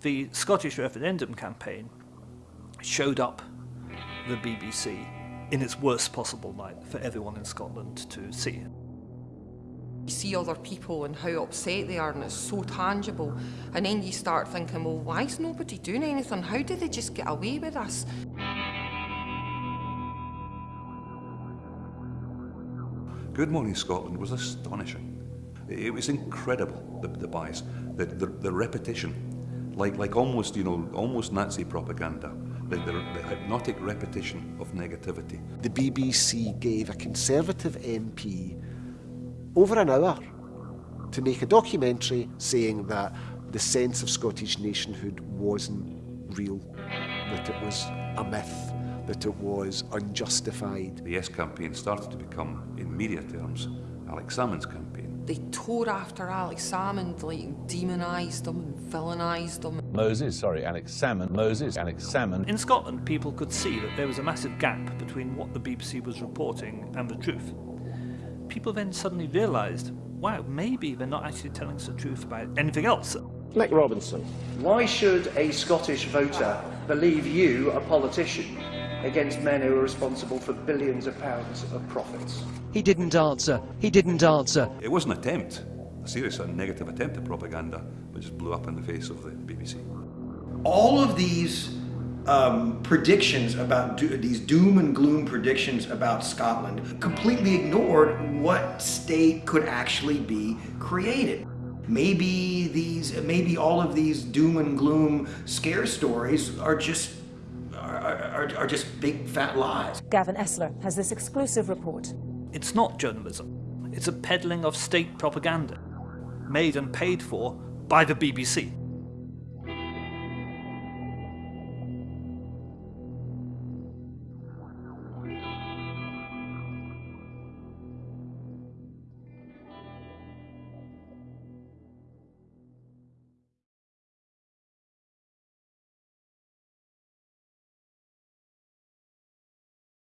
The Scottish referendum campaign showed up the BBC in its worst possible light for everyone in Scotland to see. You see other people and how upset they are and it's so tangible and then you start thinking, well, why is nobody doing anything? How did they just get away with this? Good Morning Scotland was astonishing. It was incredible, the, the bias, the, the, the repetition, like, like almost, you know, almost Nazi propaganda, the, the, the hypnotic repetition of negativity. The BBC gave a Conservative MP over an hour to make a documentary saying that the sense of Scottish nationhood wasn't real, that it was a myth, that it was unjustified. The Yes campaign started to become, in media terms, Alex Salmond's campaign. They tore after Alex Salmond, like demonised him and villainised him. Moses, sorry, Alex Salmond, Moses, Alex Salmond. In Scotland, people could see that there was a massive gap between what the BBC was reporting and the truth. People then suddenly realised, wow, maybe they're not actually telling us the truth about anything else. Nick Robinson. Why should a Scottish voter believe you, a politician, against men who are responsible for billions of pounds of profits? He didn't answer. He didn't answer. It was an attempt, a serious and negative attempt at propaganda, which just blew up in the face of the BBC. All of these um, predictions about do these doom and gloom predictions about Scotland completely ignored what state could actually be created. Maybe these, maybe all of these doom and gloom scare stories are just are, are, are just big fat lies. Gavin Esler has this exclusive report. It's not journalism. It's a peddling of state propaganda, made and paid for by the BBC.